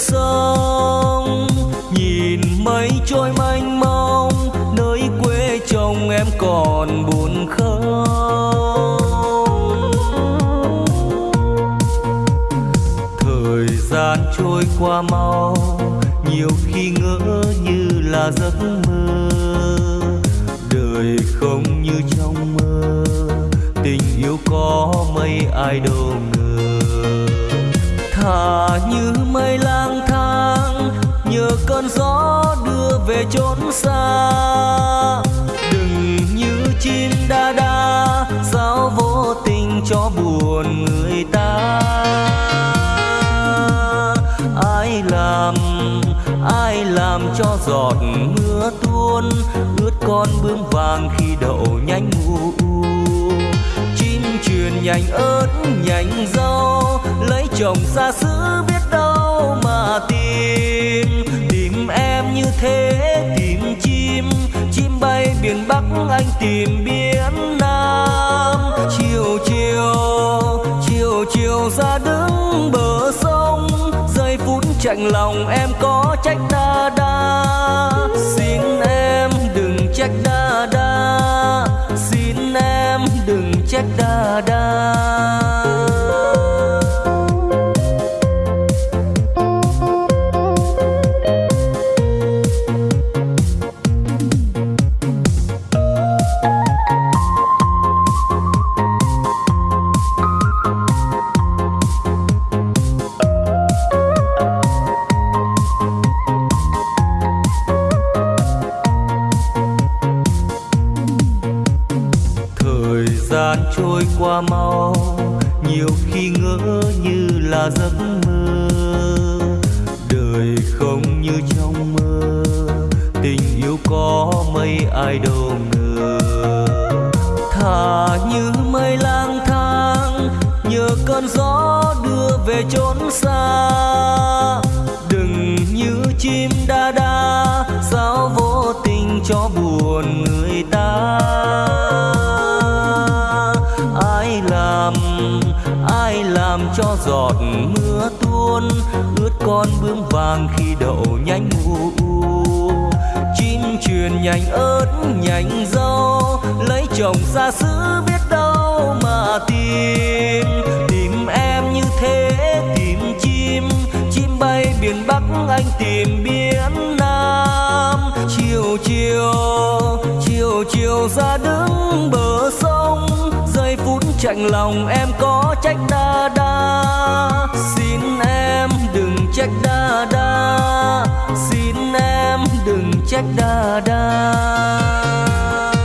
sông, nhìn mây trôi mênh mông, nơi quê chồng em còn buồn không. Thời gian trôi qua mau, nhiều khi ngỡ như là giấc mơ. Đời không như trong mơ, tình yêu có mấy ai đâu ngờ. Thả như mây lang gió đưa về chốn xa. Đừng như chim đa đa sao vô tình cho buồn người ta. Ai làm ai làm cho giọt mưa tuôn ướt con bướm vàng khi đậu nhanh mù chim truyền nhành ớt nhành rau, lấy chồng xa xứ biết đâu mà tìm thế tìm chim chim bay biển bắc anh tìm biển nam. Chiều chiều chiều chiều ra đứng bờ sông, giây phút chạnh lòng em có trách đa đa. Xin em đừng trách đa đa, xin em đừng trách đa đa. Đa đa sao vô tình cho buồn người ta. Ai làm ai làm cho giọt mưa tuôn, ướt con bướm vàng khi đậu nhanh mù chim truyền nhành ớt, nhành rau, lấy chồng xa xứ biết đâu mà tìm. Tìm em như thế, tìm chim chim bay biển bắc anh tìm biển chiều chiều chiều ra đứng bờ sông, giây phút chạnh lòng em có trách đa đa. Xin em đừng trách đa đa, xin em đừng trách đa đa.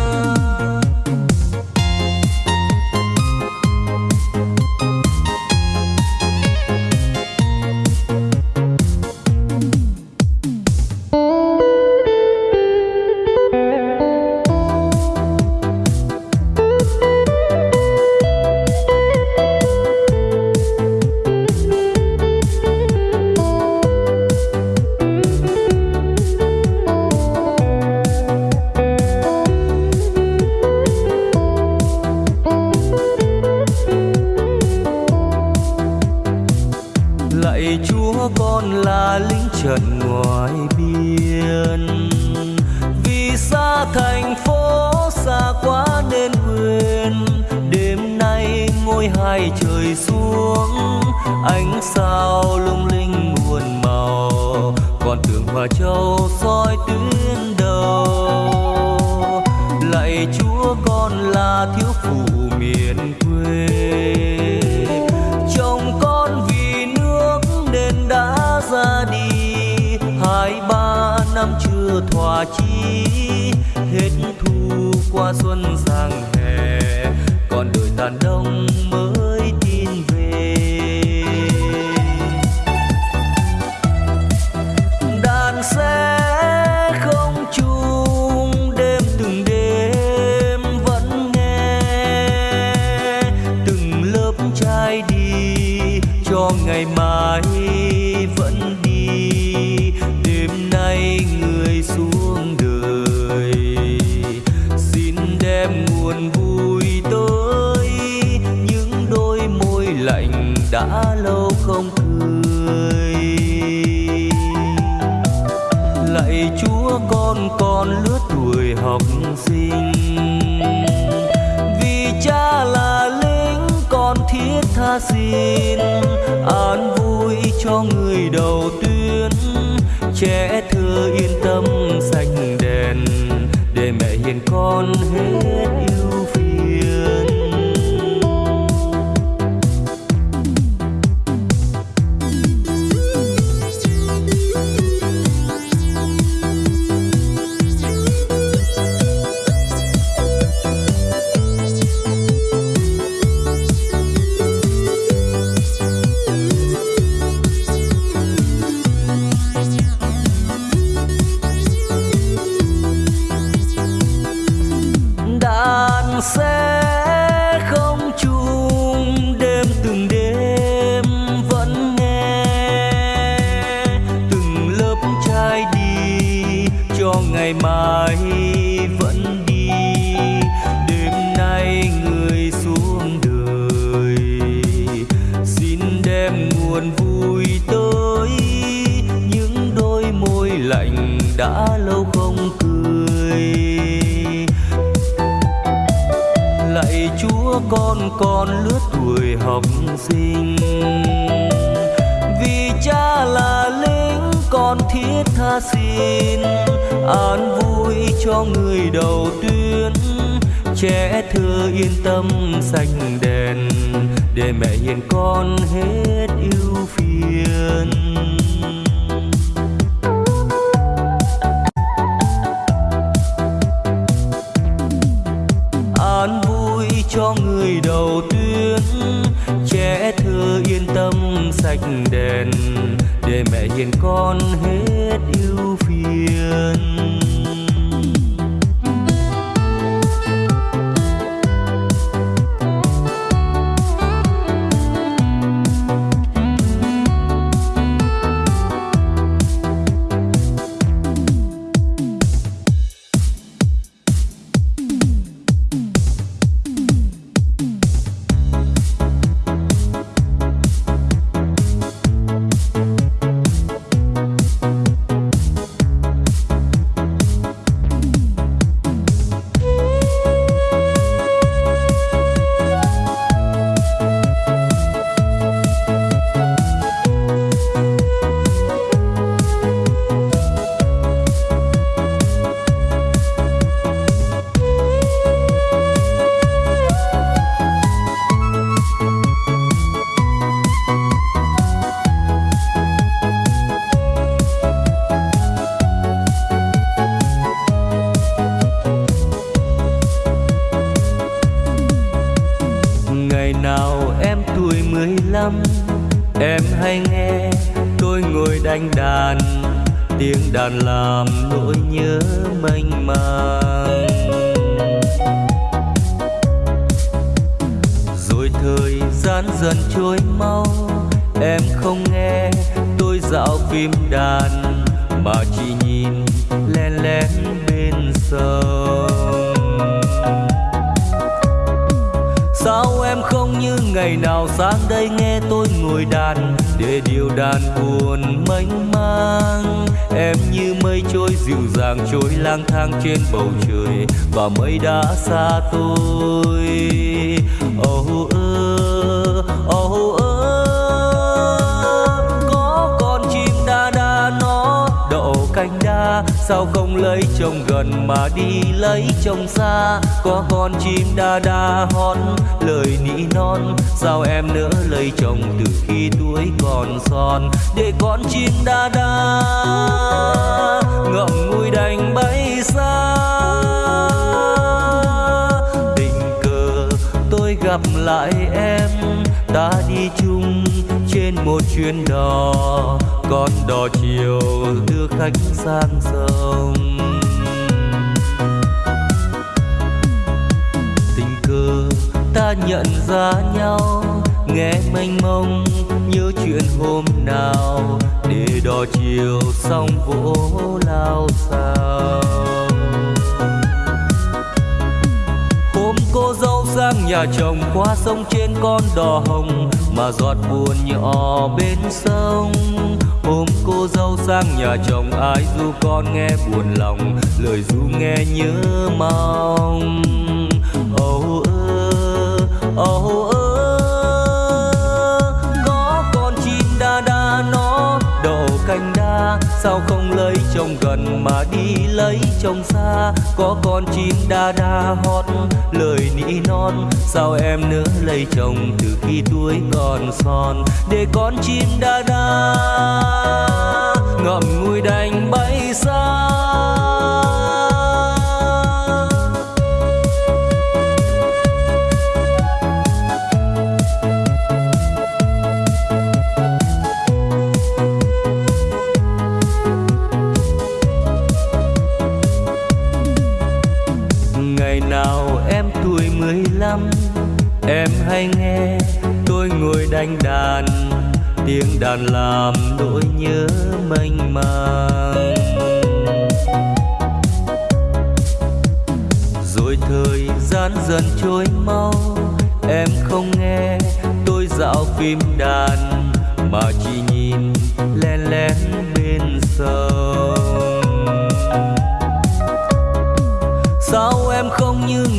Trẻ thơ yên tâm xanh đèn để mẹ hiền con hết yêu. Con lứa tuổi học sinh. Vì cha là lính, con thiết tha xin. An vui cho người đầu tuyến trẻ thơ yên tâm xanh đèn, để mẹ hiền con hết yêu phiền. Đèn để mẹ hiền con hết yêu phiền. nào em tuổi mười lăm? Em hay nghe tôi ngồi đánh đàn, Tiếng đàn làm nỗi nhớ mênh mang. Rồi thời gian dần trôi mau, Em không nghe tôi dạo phim đàn, Mà chỉ nhìn len lén bên sông như ngày nào sang đây nghe tôi ngồi đàn để điều đàn buồn mênh mang. Em như mây trôi dịu dàng trôi lang thang trên bầu trời và mây đã xa tôi. Oh, sao không lấy chồng gần mà đi lấy chồng xa? Có con chim đa đa hót, lời nỉ non. Sao em nỡ lấy chồng từ khi tuổi còn son? Để con chim đa đa ngậm ngùi đành bay xa. Tình cờ, tôi gặp lại em, đã đi chung trên một chuyến đò, con đò chiều đưa khách sang sông. Tình cờ ta nhận ra nhau, nghe mênh mông nhớ chuyện hôm nào, để đò chiều xong vỗ lao sao. Hôm cô dâu sang nhà chồng qua sông trên con đò hồng mà giọt buồn nhỏ bên sông. Hôm cô dâu sang nhà chồng, ai du con nghe buồn lòng, lời du nghe nhớ mong. Sao không lấy chồng gần mà đi lấy chồng xa? Có con chim đa đa hót, lời nỉ non. Sao em nỡ lấy chồng từ khi tuổi còn son? Để con chim đa đa ngậm ngùi đành bay xa. Tiếng đàn làm nỗi nhớ mênh mang. Rồi thời gian dần trôi mau, em không nghe tôi dạo phim đàn mà chỉ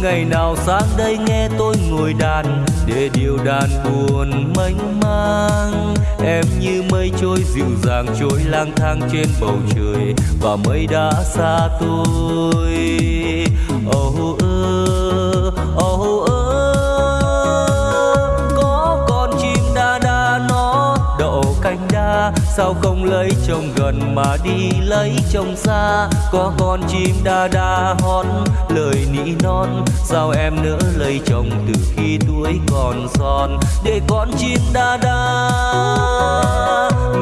ngày nào sáng đây nghe tôi ngồi đàn, để điều đàn buồn mênh mang. Em như mây trôi dịu dàng trôi lang thang trên bầu trời, và mây đã xa tôi. Sao không lấy chồng gần mà đi lấy chồng xa? Có con chim đa đa hót, lời nỉ non. Sao em nỡ lấy chồng từ khi tuổi còn son? Để con chim đa đa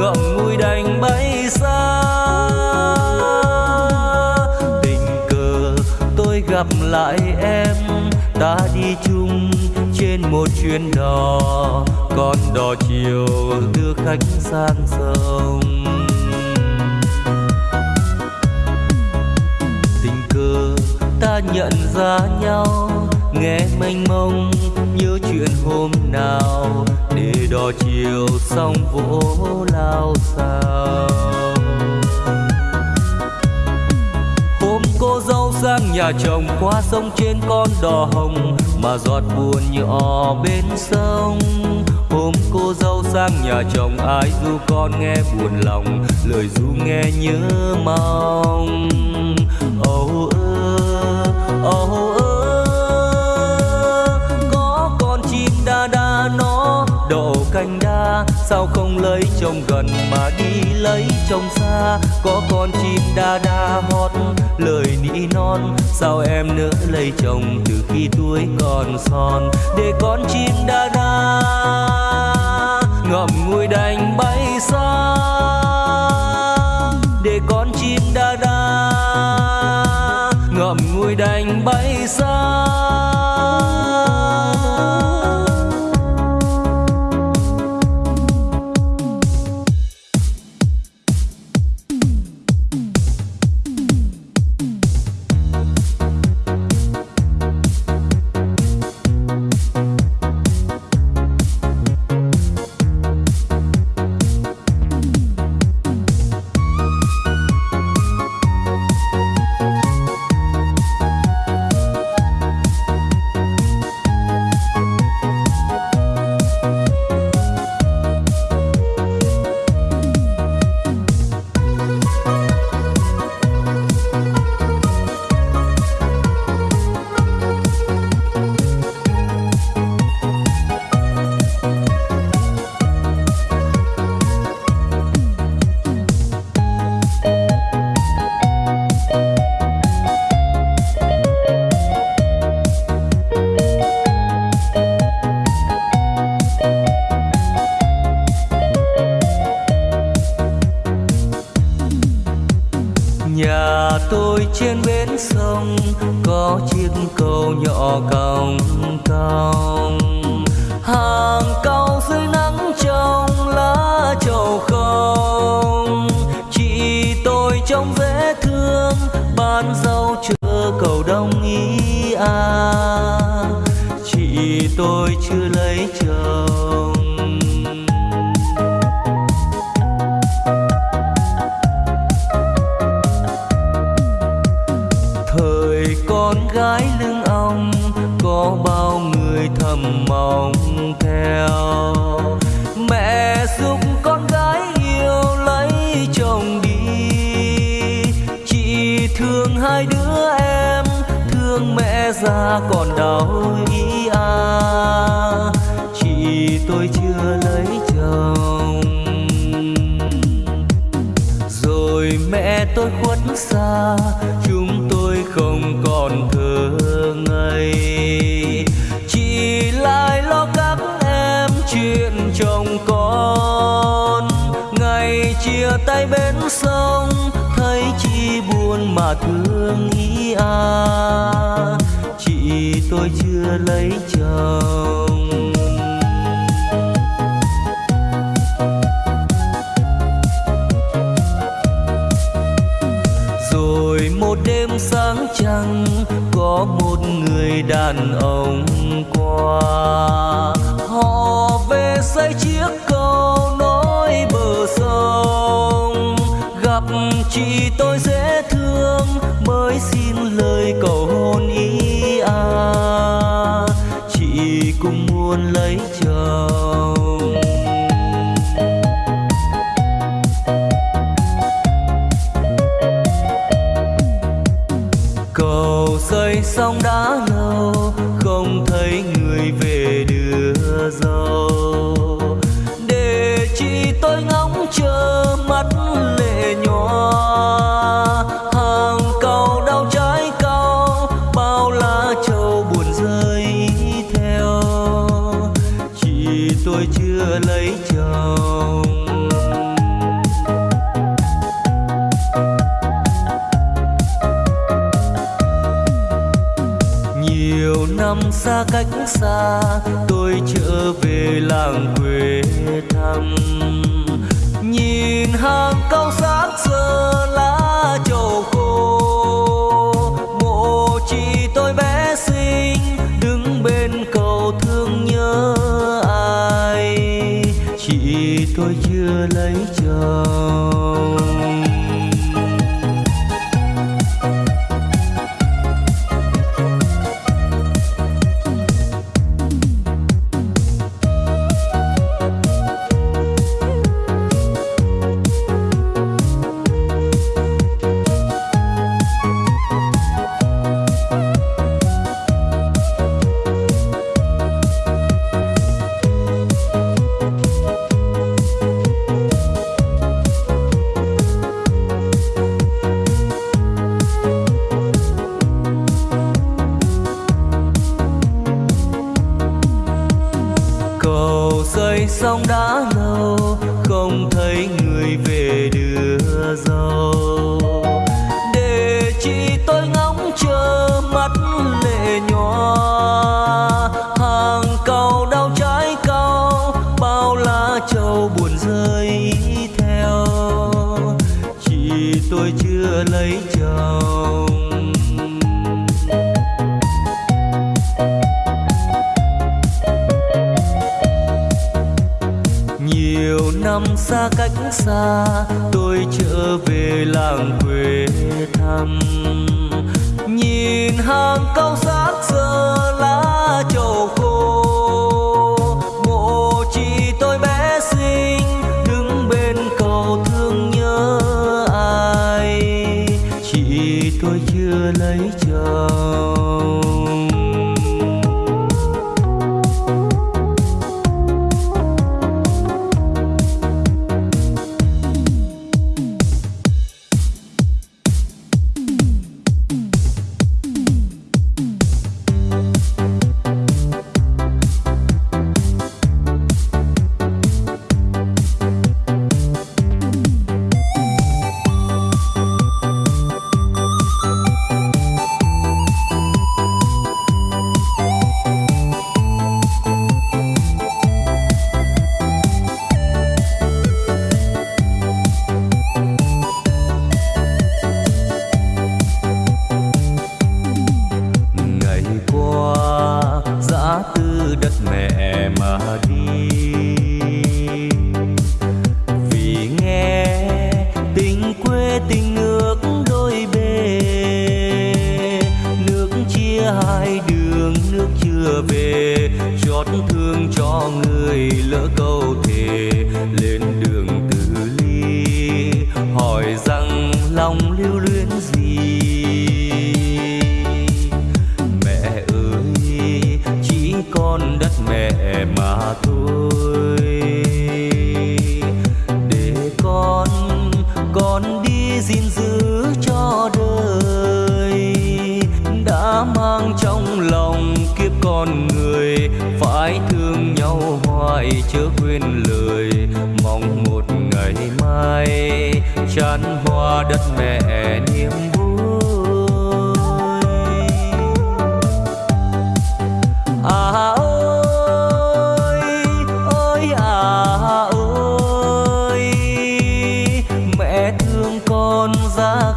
ngậm ngùi đành bay xa. Tình cờ, tôi gặp lại em, ta đi chung trên một chuyến đò, con đò chiều đưa khách sang sông. Tình cờ ta nhận ra nhau, nghe mênh mông nhớ chuyện hôm nào, để đò chiều xong vỗ lao sao. Hôm cô dâu sang nhà chồng qua sông trên con đò hồng mà giọt buồn nhỏ bên sông. Hôm cô dâu sang nhà chồng, ai du con nghe buồn lòng, lời du nghe nhớ mong. Sao không lấy chồng gần mà đi lấy chồng xa? Có con chim đa đa hót, lời nỉ non. Sao em nỡ lấy chồng từ khi tuổi còn son? Để con chim đa đa ngậm ngùi đành bay xa. Để con chim đa đa ngậm ngùi đành bay xa. Trên bến xe. tôi thầm mong theo. Mẹ giúp con gái yêu lấy chồng đi. Chị thương hai đứa em, thương mẹ già còn đau ý à. Chị tôi chưa lấy chồng. Rồi mẹ tôi khuất xa sông, thấy chi buồn mà thương ý à. Chị tôi chưa lấy chồng. Rồi một đêm sáng trăng, có một người đàn ông. voice in lấy chồng. năm xa cách xa, tôi trở về làng quê thăm. Nhìn hàng cao rác giờ lá trầu khô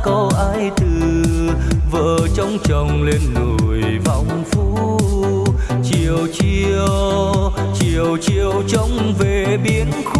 có ai từ, vợ chồng chồng lên nổi vọng phu. Chiều chiều chiều chiều trông về biến khu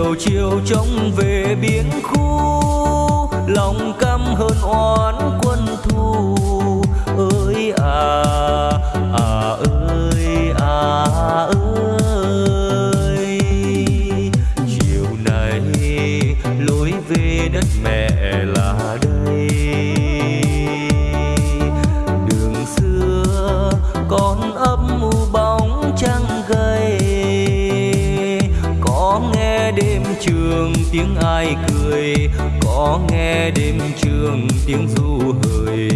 chiều chiều trông về biển khu lòng căm hơn oán tiếng ai cười có nghe đêm trường tiếng du hời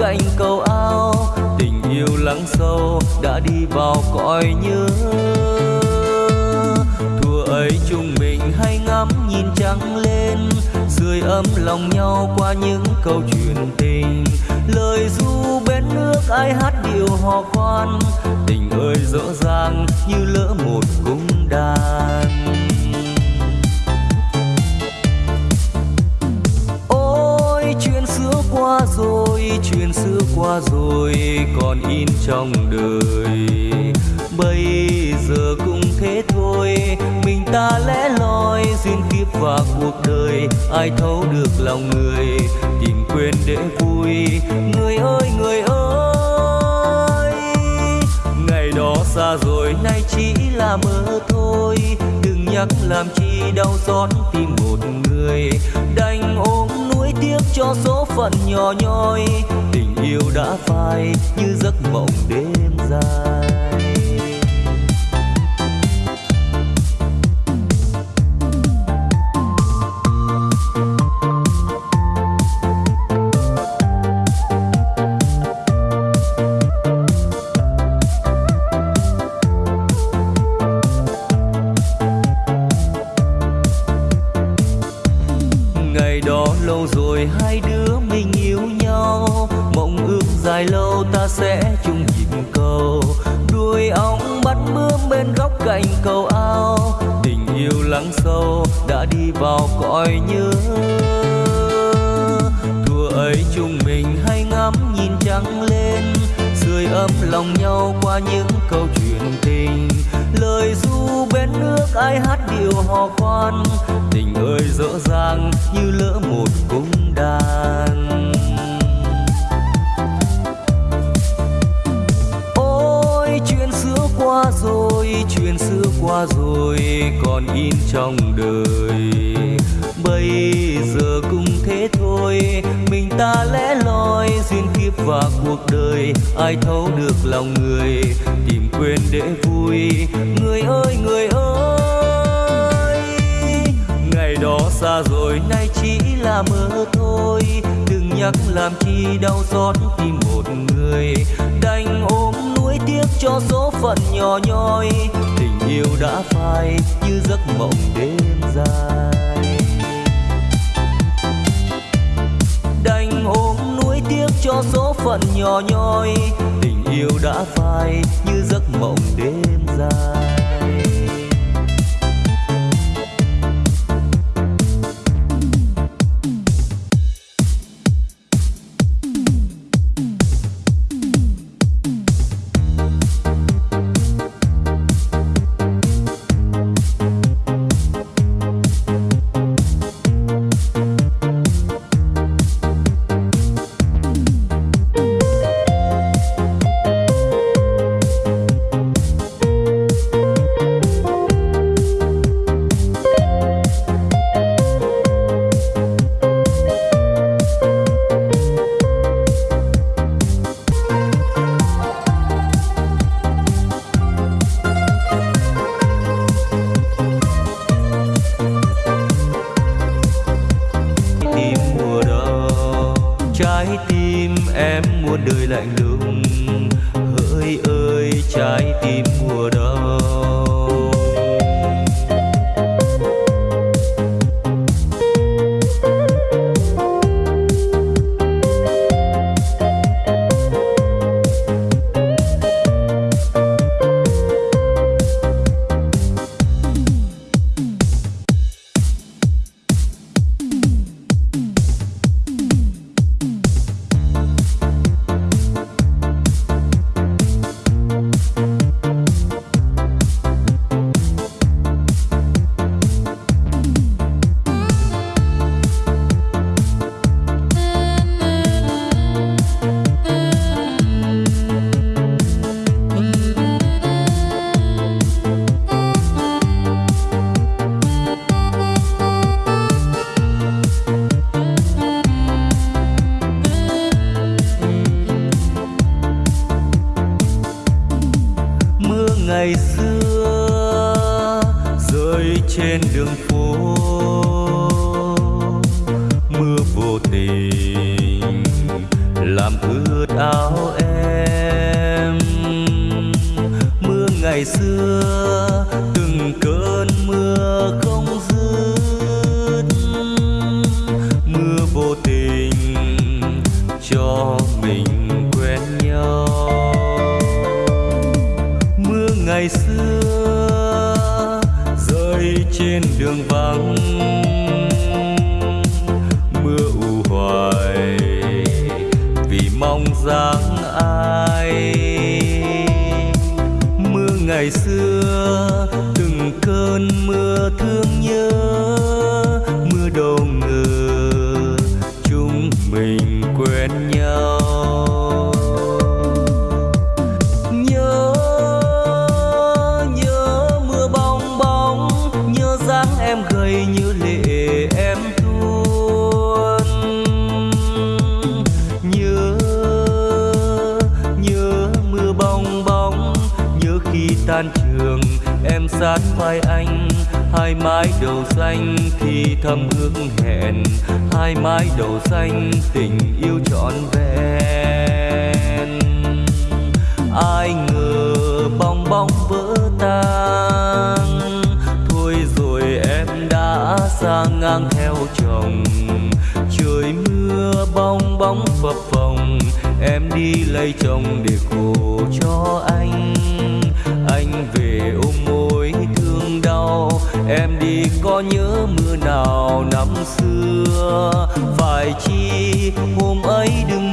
cạnh cầu ao. Tình yêu lắng sâu đã đi vào cõi nhớ. Thua ấy chúng mình hay ngắm nhìn trăng lên. Dưới ấm lòng nhau qua những câu chuyện tình. Lời du bên nước ai hát điệu hò khoan. Tình ơi, rõ ràng như lỡ một cung đàn. Qua rồi, chuyện xưa qua rồi, còn in trong đời. Bây giờ cũng thế thôi, mình ta lẽ loi, duyên kiếp và cuộc đời, ai thấu được lòng người, tìm quên để vui. Người ơi người ơi, ngày đó xa rồi, nay chỉ là mơ thôi. Đừng nhắc làm chi đau xót tim một người đành ôm tiếc cho số phận nhỏ nhoi, tình yêu đã phai như giấc mộng đêm dài. Vui người ơi người ơi, ngày đó xa rồi, nay chỉ là mơ thôi. Đừng nhắc làm chi đau xót tim một người đành ôm nuối tiếc cho số phận nhỏ nhoi. Tình yêu đã phai như giấc mộng đêm dài. Đành ôm nuối tiếc cho số phận nhỏ nhoi. Tình yêu đã phai như giấc mộng đêm em sát vai anh, hai mái đầu xanh thì thầm ước hẹn, hai mái đầu xanh tình yêu trọn vẹn. Ai ngờ bong bóng vỡ tan, thôi rồi em đã sang ngang theo chồng. Trời mưa bong bóng phập phồng, em đi lấy chồng để nhớ mưa nào năm xưa. Phải chi hôm ấy đừng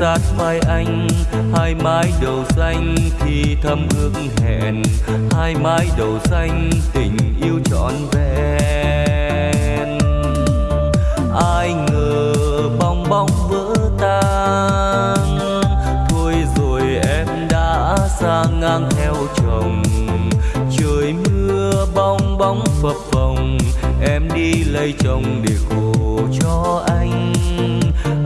sát vai anh. Hai mái đầu xanh thì thầm ước hẹn, hai mái đầu xanh tình trọn vẹn. Ai ngờ bong bóng vỡ tan, thôi rồi em đã sang ngang theo chồng. Trời mưa bong bóng phập phồng, em đi lấy chồng để khổ cho anh.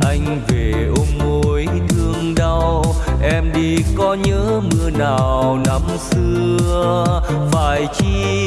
Anh về ôm môi thương đau, em đi có nhớ mưa nào năm xưa. Phải chi